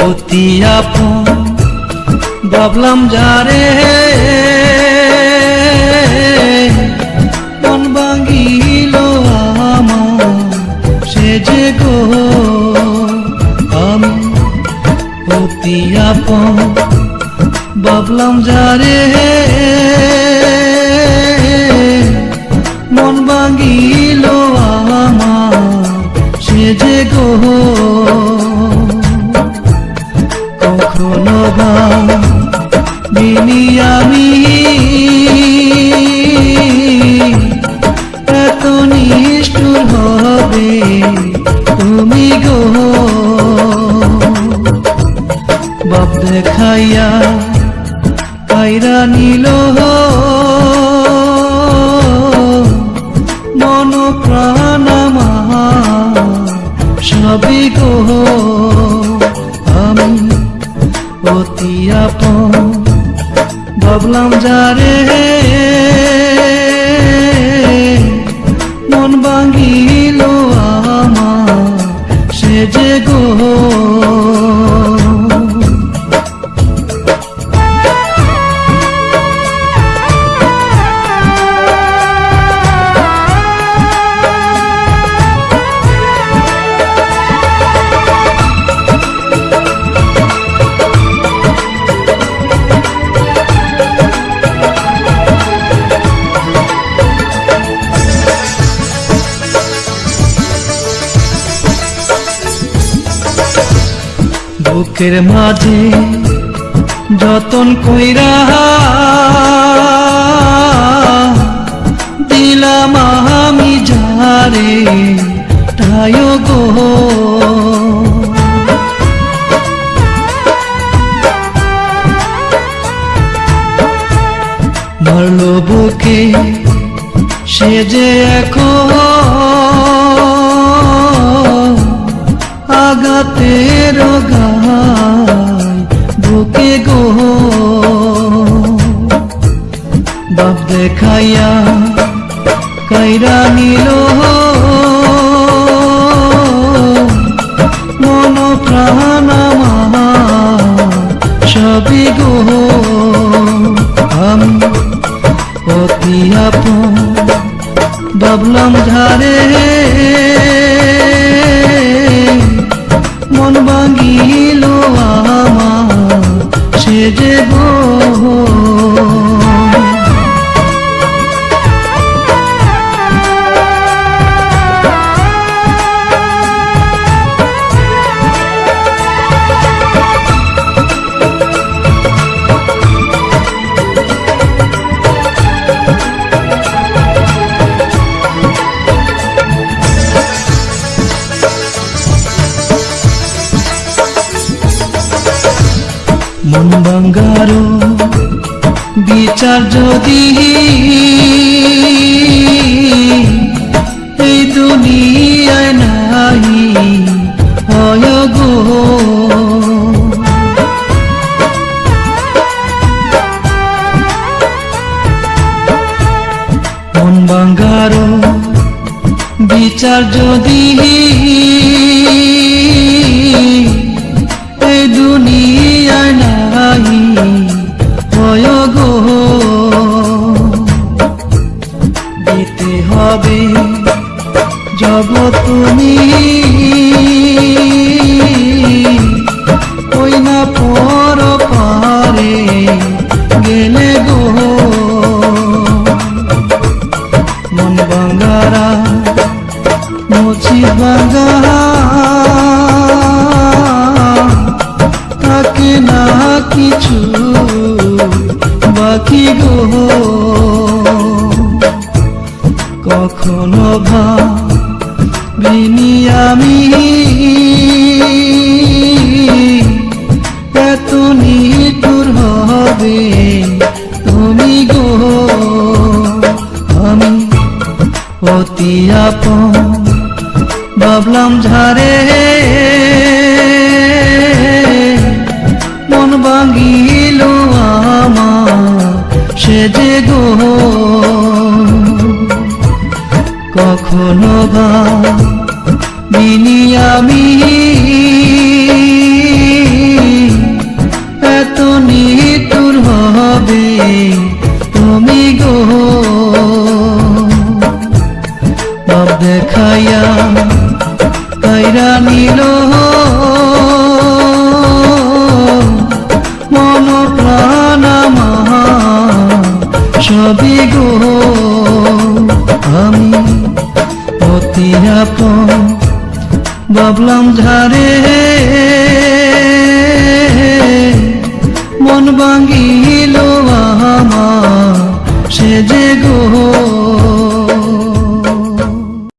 অতি আপন, ভাবলাম যারে মন ভাঙিল আমার, সে যে গো, আমি অতি আপন, ভাবলাম যারে মন ভাঙিল আমার, সে যে গো। কখনো বা দিনি আমি। এত নিষ্ঠুর হবে তুমি গো। বাপ দেখাইয়া কাইরা নিল অতি আপন ভাবলাম যারে মন ভাঙিল আমার সে যে গো বুকের মাঝে যতন কইরা দিলাম আমি যারে, তাই গো। মরল বুকে সে যে এখন আগাতের গায় বুকে গো? বাপ দেখাইয়া কাইরা নিল। মন প্রাণ সবই গো। আমি অতি আপন বাবলাম ঝারে মন ভাঙিল যে গো মন বিচার যদি এই দুনিয়ায় নাই হয় গো। মন বাঙ্গারো বিচার যদি দিতে হবে। জব তুমি। ওই না পর পারে। অতি আপন ভাবলাম ঝারে মন ভাঙিল আমার সে যে গো। কখনো বা বিনি দেখাইয়া কাইরা নিল। মন প্রাণ সবই গো। আমি অতি আপন বাবলাম ঝারে